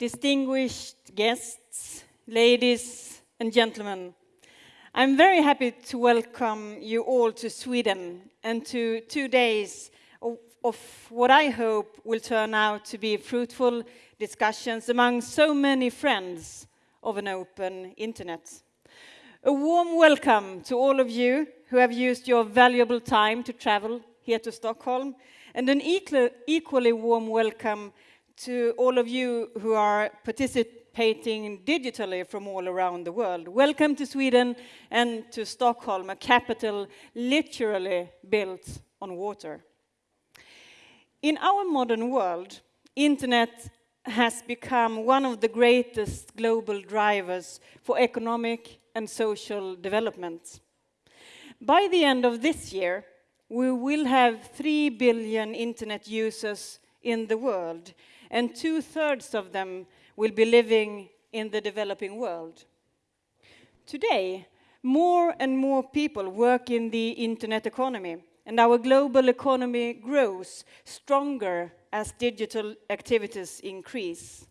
distinguished guests, ladies and gentlemen, I'm very happy to welcome you all to Sweden and to two days of, of, what I hope will turn out to be fruitful discussions among so many friends of an open internet. A warm welcome to all of you who have used your valuable time to travel here to Stockholm, and an equally warm welcome to all of you who are participating digitally from all around the world. Welcome to Sweden and to Stockholm, a capital literally built on water. In our modern world, internet has become one of the greatest global drivers for economic and social development. By the end of this year, we will have 3 billion internet users in the world, and two-thirds of them will be living in the developing world. Today, more and more people work in the internet economy, and our global economy grows stronger as digital activities increase.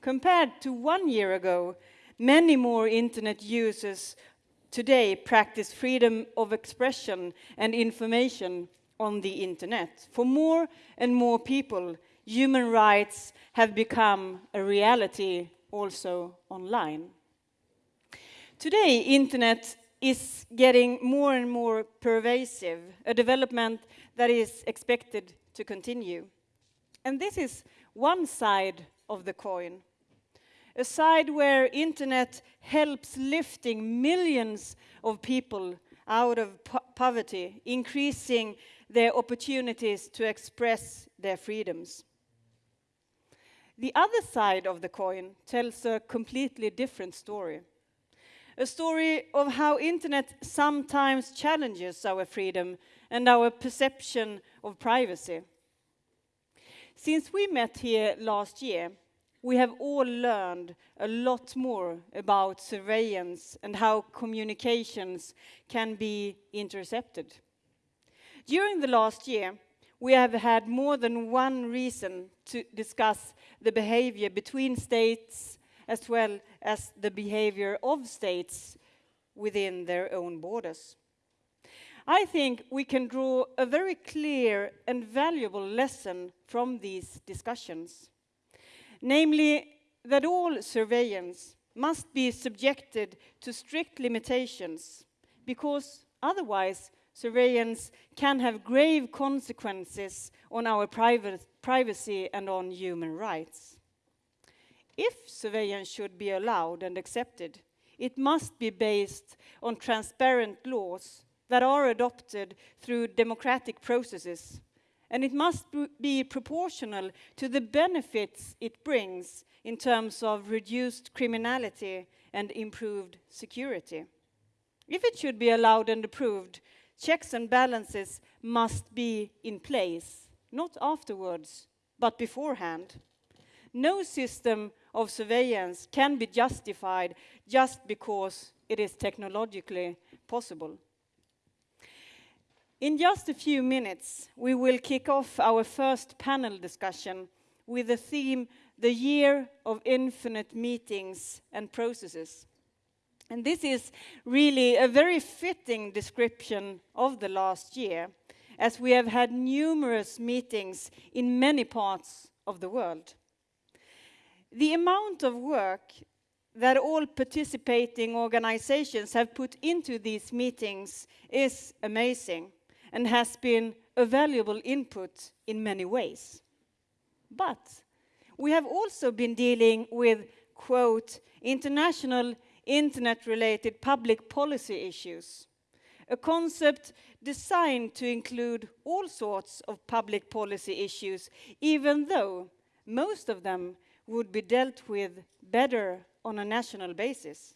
Compared to one year ago, many more internet users today practice freedom of expression and information on the internet. For more and more people, human rights have become a reality also online. Today, internet is getting more and more pervasive, a development that is expected to continue. And this is one side of the coin, a side where internet helps lifting millions of people out of po poverty, increasing their opportunities to express their freedoms. The other side of the coin tells a completely different story. A story of how internet sometimes challenges our freedom and our perception of privacy. Since we met here last year, we have all learned a lot more about surveillance and how communications can be intercepted. During the last year, we have had more than one reason to discuss the behavior between states as well as the behavior of states within their own borders. I think we can draw a very clear and valuable lesson from these discussions, namely that all surveillance must be subjected to strict limitations because otherwise surveillance can have grave consequences on our privacy and on human rights. If surveillance should be allowed and accepted, it must be based on transparent laws that are adopted through democratic processes, and it must be proportional to the benefits it brings in terms of reduced criminality and improved security. If it should be allowed and approved, checks and balances must be in place, not afterwards, but beforehand. No system of surveillance can be justified just because it is technologically possible. In just a few minutes, we will kick off our first panel discussion with the theme, The Year of Infinite Meetings and Processes. And this is really a very fitting description of the last year, as we have had numerous meetings in many parts of the world. The amount of work that all participating organizations have put into these meetings is amazing and has been a valuable input in many ways. But we have also been dealing with, quote, international internet-related public policy issues, a concept designed to include all sorts of public policy issues, even though most of them would be dealt with better on a national basis.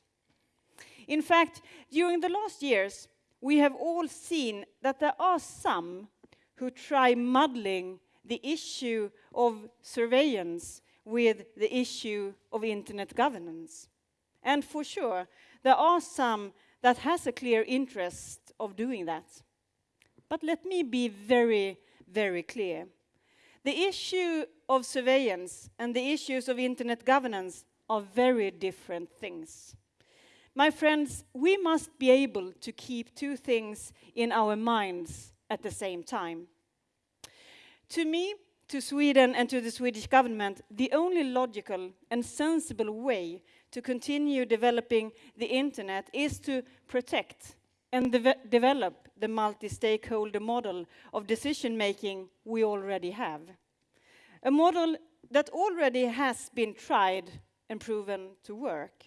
In fact, during the last years, we have all seen that there are some who try muddling the issue of surveillance with the issue of internet governance. And for sure, there are some that has a clear interest of doing that. But let me be very, very clear. The issue of surveillance and the issues of internet governance are very different things. My friends, we must be able to keep two things in our minds at the same time. To me, to Sweden and to the Swedish government, the only logical and sensible way to continue developing the internet is to protect and de develop the multi-stakeholder model of decision-making we already have. A model that already has been tried and proven to work.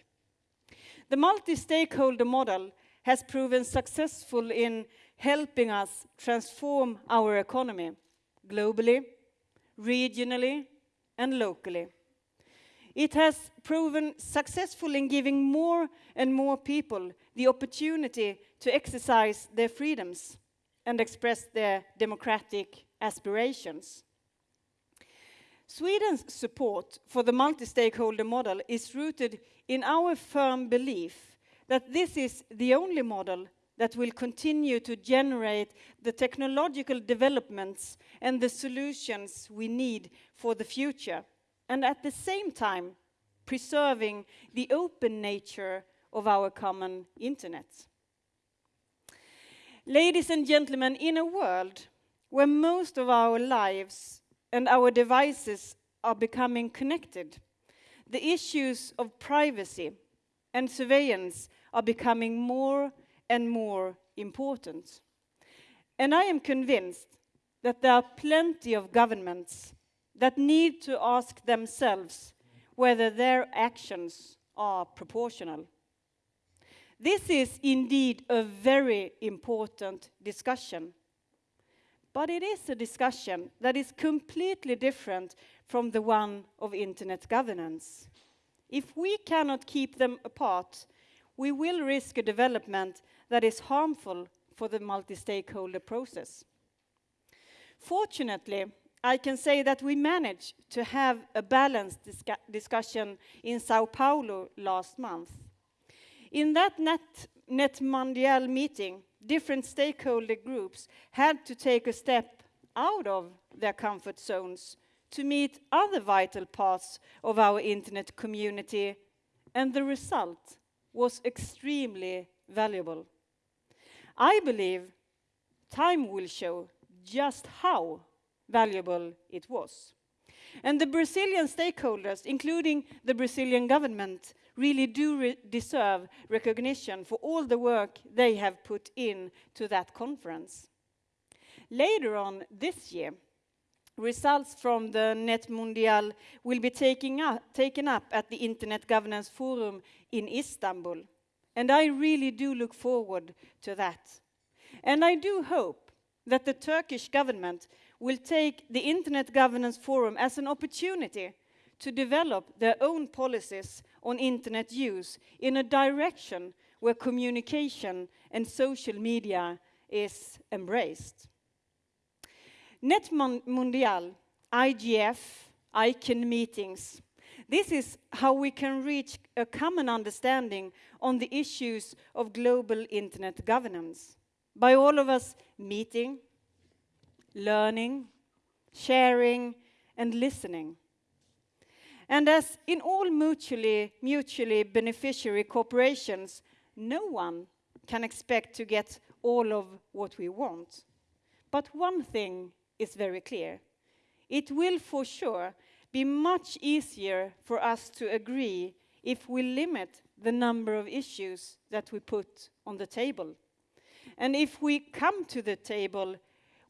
The multi-stakeholder model has proven successful in helping us transform our economy globally, regionally, and locally. It has proven successful in giving more and more people the opportunity to exercise their freedoms and express their democratic aspirations. Sweden's support for the multi-stakeholder model is rooted in our firm belief that this is the only model that will continue to generate the technological developments and the solutions we need for the future, and at the same time preserving the open nature of our common internet. Ladies and gentlemen, in a world where most of our lives and our devices are becoming connected. The issues of privacy and surveillance are becoming more and more important. And I am convinced that there are plenty of governments that need to ask themselves whether their actions are proportional. This is indeed a very important discussion but it is a discussion that is completely different from the one of internet governance. If we cannot keep them apart, we will risk a development that is harmful for the multi-stakeholder process. Fortunately, I can say that we managed to have a balanced discussion in Sao Paulo last month. In that Net, Net Mundial meeting, different stakeholder groups had to take a step out of their comfort zones to meet other vital parts of our internet community, and the result was extremely valuable. I believe time will show just how valuable it was. And the Brazilian stakeholders, including the Brazilian government, really do re deserve recognition for all the work they have put in to that conference. Later on this year, results from the Net Mundial will be up, taken up at the Internet Governance Forum in Istanbul. And I really do look forward to that. And I do hope that the Turkish government will take the Internet Governance Forum as an opportunity to develop their own policies on internet use in a direction where communication and social media is embraced. Net Mundial, IGF, ICANN meetings. This is how we can reach a common understanding on the issues of global internet governance. By all of us meeting, learning, sharing, and listening. And as in all mutually, mutually beneficiary corporations, no one can expect to get all of what we want. But one thing is very clear. It will for sure be much easier for us to agree if we limit the number of issues that we put on the table. And if we come to the table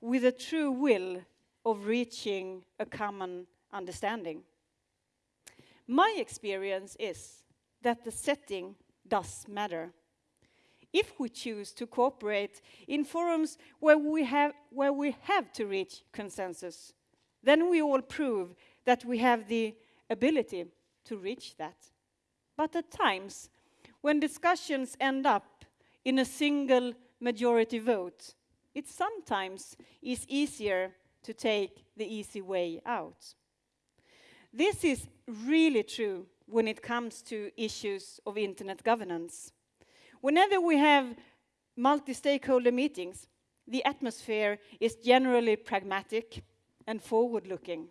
with a true will of reaching a common understanding. My experience is that the setting does matter. If we choose to cooperate in forums where we have, where we have to reach consensus, then we all prove that we have the ability to reach that. But at times, when discussions end up in a single majority vote, it sometimes is easier to take the easy way out. This is really true when it comes to issues of internet governance. Whenever we have multi-stakeholder meetings, the atmosphere is generally pragmatic, and forward looking.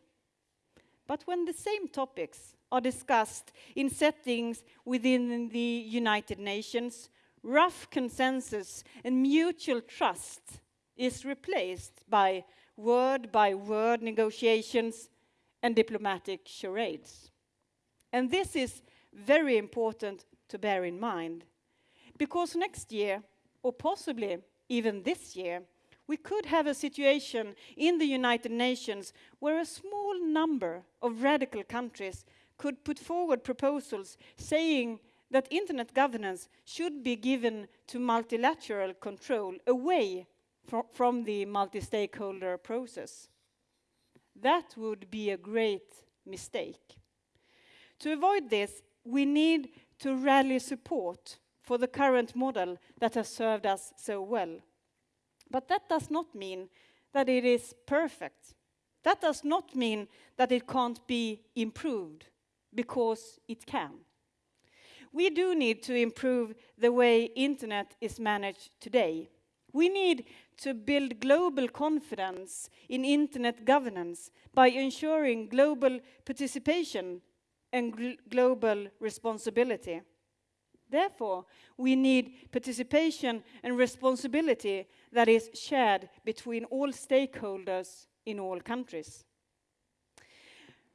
But when the same topics are discussed in settings within the United Nations, rough consensus and mutual trust is replaced by word by word negotiations and diplomatic charades. And this is very important to bear in mind, because next year, or possibly even this year, we could have a situation in the United Nations where a small number of radical countries could put forward proposals saying that internet governance should be given to multilateral control away fr from the multi-stakeholder process. That would be a great mistake. To avoid this, we need to rally support for the current model that has served us so well. But that does not mean that it is perfect. That does not mean that it can't be improved, because it can. We do need to improve the way internet is managed today. We need to build global confidence in internet governance by ensuring global participation and gl global responsibility. Therefore, we need participation and responsibility that is shared between all stakeholders in all countries.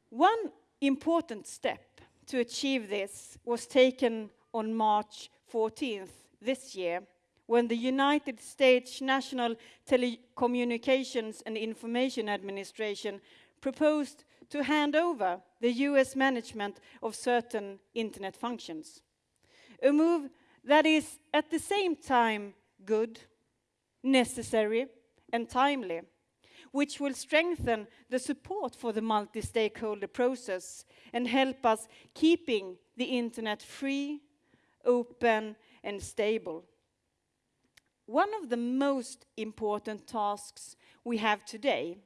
One important step to achieve this was taken on March 14th this year when the United States National Telecommunications and Information Administration proposed to hand over the US management of certain internet functions. A move that is at the same time good, necessary, and timely, which will strengthen the support for the multi-stakeholder process and help us keeping the internet free, open, and stable. One of the most important tasks we have today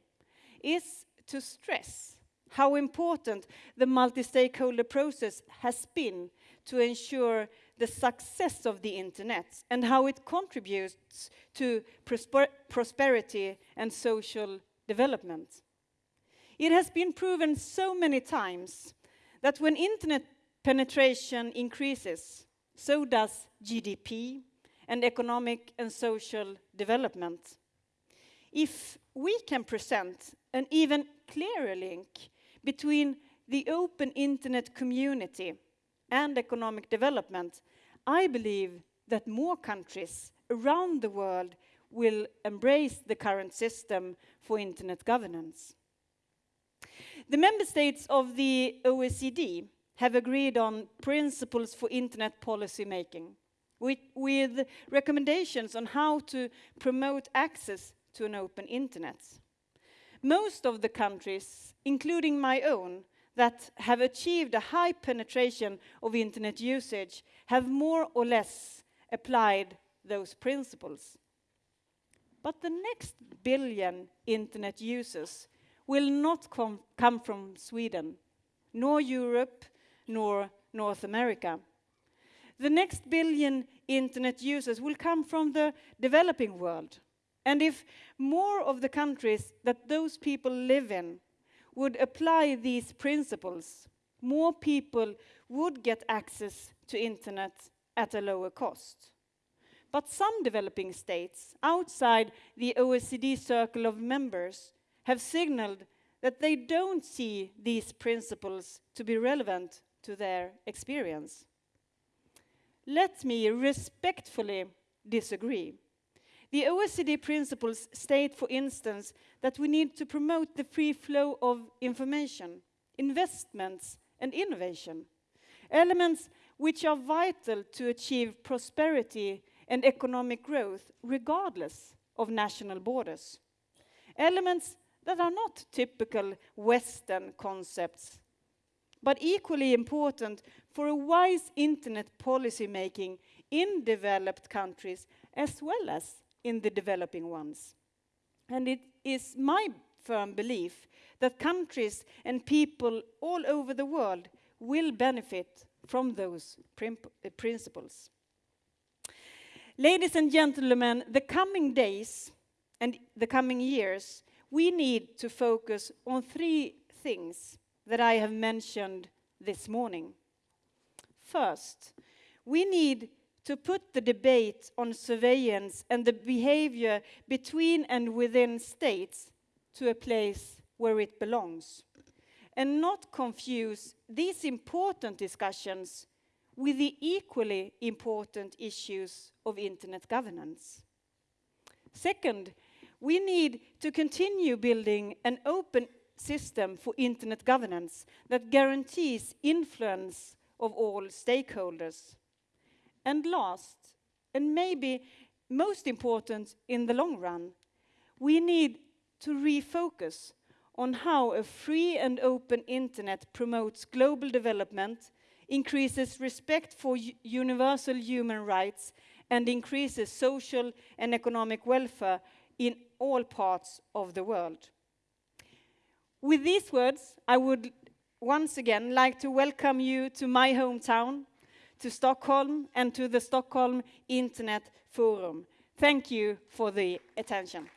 is to stress how important the multi-stakeholder process has been to ensure the success of the internet and how it contributes to prosper prosperity and social development. It has been proven so many times that when internet penetration increases, so does GDP and economic and social development. If we can present an even clearer link between the open internet community and economic development, I believe that more countries around the world will embrace the current system for internet governance. The member states of the OECD have agreed on principles for internet policy making, with, with recommendations on how to promote access to an open internet. Most of the countries, including my own, that have achieved a high penetration of internet usage have more or less applied those principles. But the next billion internet users will not com come from Sweden, nor Europe, nor North America. The next billion internet users will come from the developing world. And if more of the countries that those people live in would apply these principles, more people would get access to internet at a lower cost. But some developing states outside the OECD circle of members have signaled that they don't see these principles to be relevant to their experience. Let me respectfully disagree. The OECD principles state, for instance, that we need to promote the free flow of information, investments, and innovation, elements which are vital to achieve prosperity and economic growth regardless of national borders. Elements that are not typical Western concepts, but equally important for a wise internet policy making in developed countries as well as in the developing ones. And it is my firm belief that countries and people all over the world will benefit from those uh, principles. Ladies and gentlemen, the coming days and the coming years we need to focus on three things that I have mentioned this morning. First, we need to put the debate on surveillance and the behavior between and within states to a place where it belongs, and not confuse these important discussions with the equally important issues of internet governance. Second, we need to continue building an open system for internet governance that guarantees influence of all stakeholders. And last, and maybe most important in the long run, we need to refocus on how a free and open internet promotes global development, increases respect for universal human rights, and increases social and economic welfare in all parts of the world. With these words, I would once again like to welcome you to my hometown, to Stockholm, and to the Stockholm Internet Forum. Thank you for the attention.